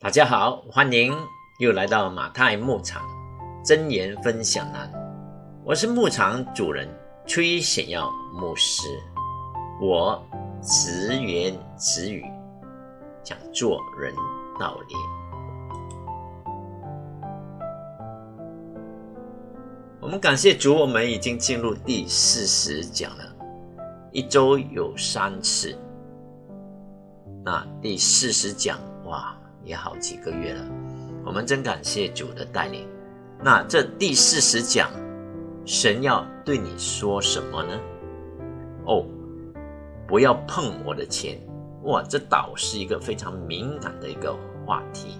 大家好，欢迎又来到马太牧场真言分享栏。我是牧场主人崔显耀牧师，我直言直语讲做人道理。我们感谢主，我们已经进入第四十讲了，一周有三次。那第四十讲，哇！也好几个月了，我们真感谢主的带领。那这第四十讲，神要对你说什么呢？哦，不要碰我的钱！哇，这倒是一个非常敏感的一个话题。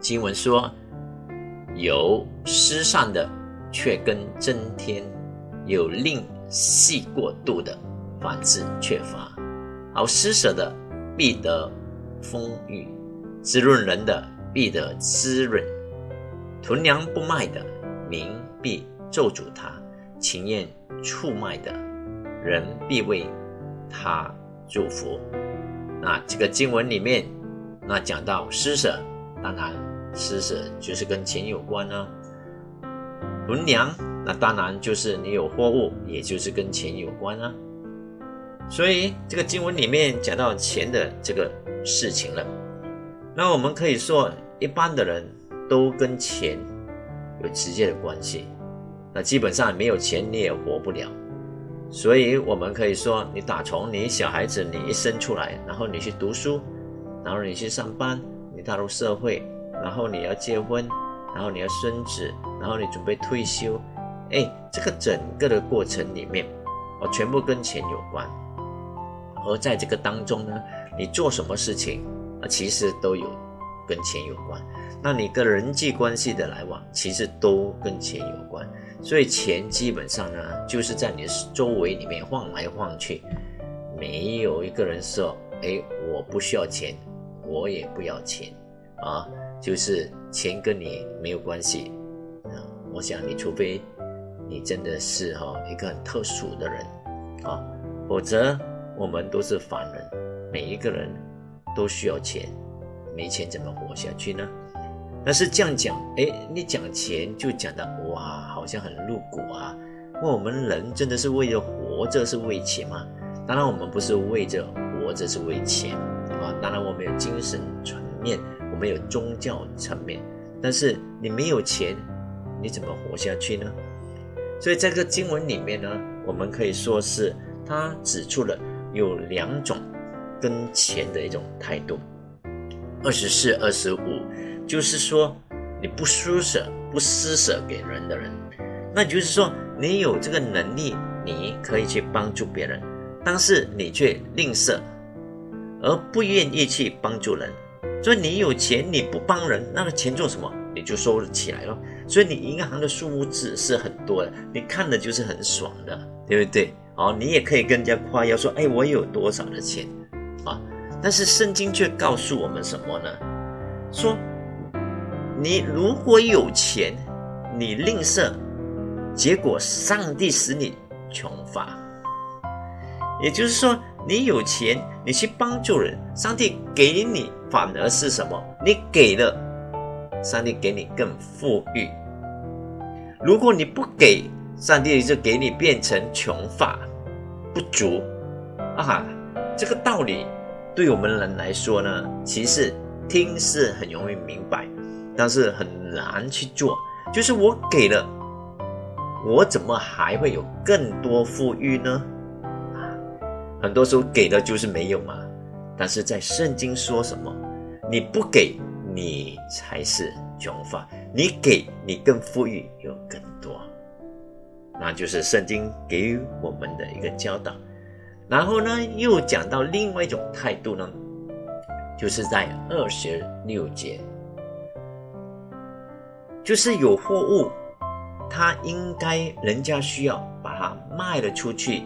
经文说：“有失善的，却跟增添；有令细过度的，反之缺乏；好施舍的。”必得丰裕，滋润人的必得滋润；囤粮不卖的，民必咒诅他；情愿出卖的人必为他祝福。那这个经文里面，那讲到施舍，当然施舍就是跟钱有关呢。囤粮，那当然就是你有货物，也就是跟钱有关啊。所以这个经文里面讲到钱的这个事情了，那我们可以说，一般的人都跟钱有直接的关系。那基本上没有钱你也活不了。所以我们可以说，你打从你小孩子你一生出来，然后你去读书，然后你去上班，你踏入社会，然后你要结婚，然后你要生子，然后你准备退休，哎，这个整个的过程里面，哦，全部跟钱有关。而在这个当中呢，你做什么事情啊，其实都有跟钱有关。那你跟人际关系的来往，其实都跟钱有关。所以钱基本上呢，就是在你周围里面晃来晃去，没有一个人说：“哎，我不需要钱，我也不要钱啊。”就是钱跟你没有关系啊。我想你除非你真的是哈一个很特殊的人啊，否则。我们都是凡人，每一个人都需要钱，没钱怎么活下去呢？但是这样讲，哎，你讲钱就讲的哇，好像很露骨啊。那我们人真的是为了活着是为钱吗？当然，我们不是为着活着是为钱啊。当然，我们有精神层面，我们有宗教层面，但是你没有钱，你怎么活下去呢？所以这个经文里面呢，我们可以说是他指出了。有两种跟钱的一种态度，二十四、二十五，就是说你不施舍、不施舍给人的人，那就是说你有这个能力，你可以去帮助别人，但是你却吝啬，而不愿意去帮助人。所以你有钱你不帮人，那个钱做什么？你就收了起来了。所以你银行的数字是很多的，你看的就是很爽的，对不对？哦，你也可以跟人家夸耀说：“哎，我有多少的钱啊？”但是圣经却告诉我们什么呢？说你如果有钱，你吝啬，结果上帝使你穷乏。也就是说，你有钱，你去帮助人，上帝给你反而是什么？你给了，上帝给你更富裕。如果你不给，上帝就给你变成穷乏。不足啊，这个道理对我们人来说呢，其实听是很容易明白，但是很难去做。就是我给了，我怎么还会有更多富裕呢？啊，很多时候给的就是没有嘛。但是在圣经说什么？你不给，你才是穷乏；你给，你更富裕，有更。那就是圣经给予我们的一个教导，然后呢，又讲到另外一种态度呢，就是在二十六节，就是有货物，他应该人家需要把它卖了出去，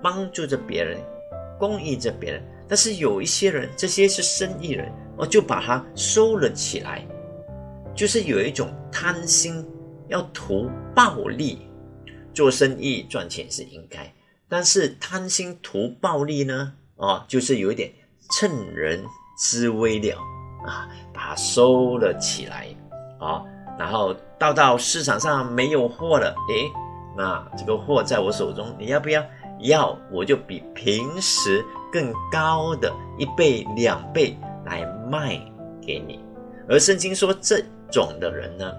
帮助着别人，供应着别人，但是有一些人，这些是生意人，我就把它收了起来，就是有一种贪心，要图暴利。做生意赚钱是应该，但是贪心图暴利呢？啊，就是有一点趁人之危了啊，把它收了起来啊，然后到到市场上没有货了，诶，那这个货在我手中，你要不要？要，我就比平时更高的一倍、两倍来卖给你。而圣经说，这种的人呢，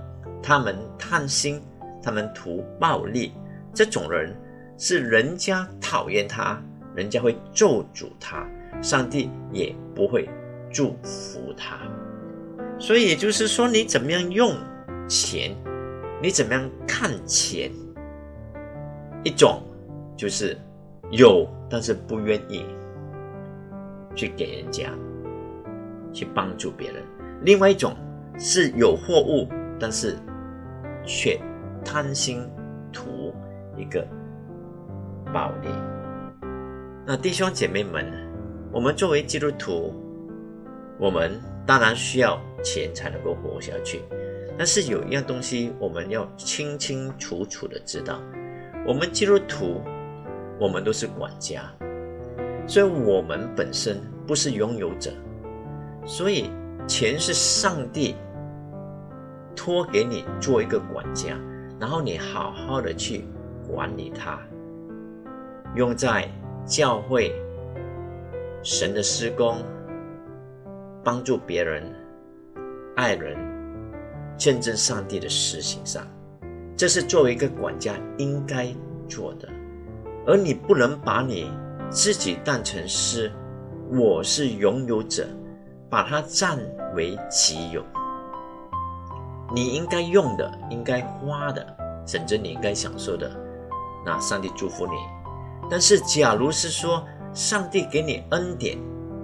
他们贪心，他们图暴利，这种人是人家讨厌他，人家会咒诅他，上帝也不会祝福他。所以也就是说，你怎么样用钱，你怎么样看钱，一种就是有，但是不愿意去给人家，去帮助别人；另外一种是有货物，但是却贪心一个暴利。那弟兄姐妹们，我们作为基督徒，我们当然需要钱才能够活下去。但是有一样东西，我们要清清楚楚的知道：我们基督徒，我们都是管家，所以我们本身不是拥有者。所以钱是上帝托给你做一个管家，然后你好好的去管理它，用在。教会、神的施工、帮助别人、爱人、见证上帝的事情上，这是作为一个管家应该做的。而你不能把你自己当成是我是拥有者，把它占为己有。你应该用的、应该花的，甚至你应该享受的，那上帝祝福你。但是，假如是说上帝给你恩典，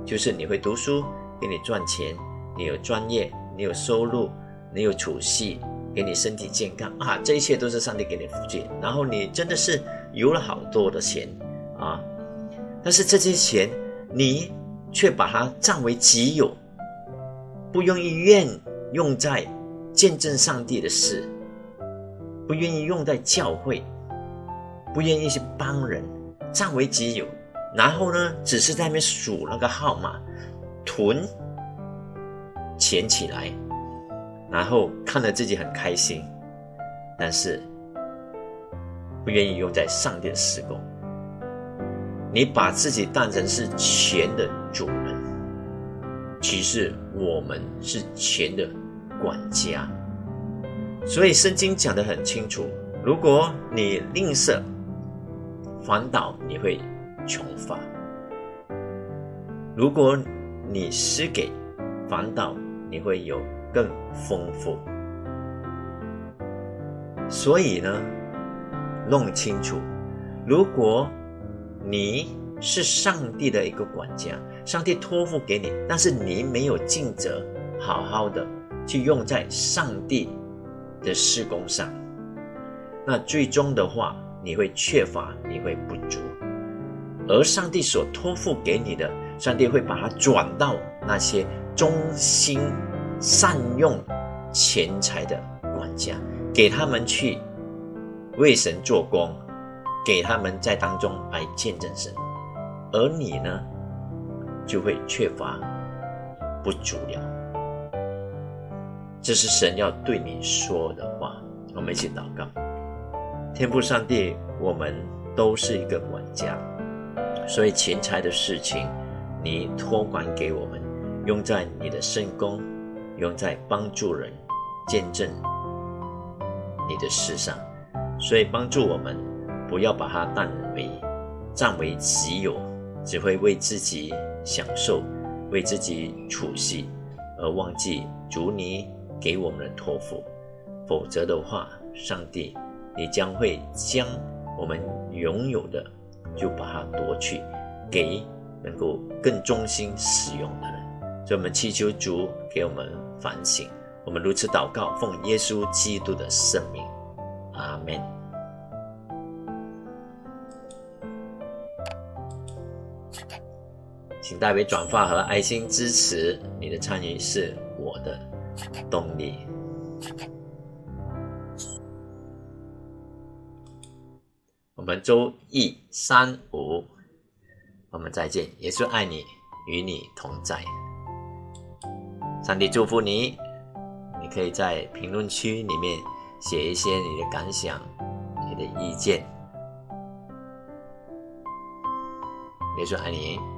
就是你会读书，给你赚钱，你有专业，你有收入，你有储蓄，给你身体健康啊，这一切都是上帝给你福气。然后你真的是有了好多的钱啊，但是这些钱你却把它占为己有，不愿意愿用在见证上帝的事，不愿意用在教会，不愿意去帮人。占为己有，然后呢，只是在那边数那个号码，囤钱起来，然后看着自己很开心，但是不愿意用在上帝的施工。你把自己当成是钱的主人，其实我们是钱的管家。所以圣经讲得很清楚，如果你吝啬。反倒你会穷乏。如果你施给，反倒你会有更丰富。所以呢，弄清楚，如果你是上帝的一个管家，上帝托付给你，但是你没有尽责，好好的去用在上帝的施工上，那最终的话。你会缺乏，你会不足，而上帝所托付给你的，上帝会把它转到那些忠心善用钱财的管家，给他们去为神做工，给他们在当中来见证神，而你呢，就会缺乏不足了。这是神要对你说的话，我们一起祷告。天父上帝，我们都是一个管家，所以钱财的事情，你托管给我们，用在你的圣功，用在帮助人、见证你的事上，所以帮助我们不要把它当为占为己有，只会为自己享受、为自己储蓄，而忘记主你给我们的托付，否则的话，上帝。你将会将我们拥有的，就把它夺去，给能够更忠心使用的人。所以，我们祈求主给我们反省。我们如此祷告，奉耶稣基督的圣名，阿门。请代为转发和爱心支持，你的参与是我的动力。们周一三五，我们再见。耶稣爱你，与你同在。上帝祝福你，你可以在评论区里面写一些你的感想、你的意见。耶稣爱你。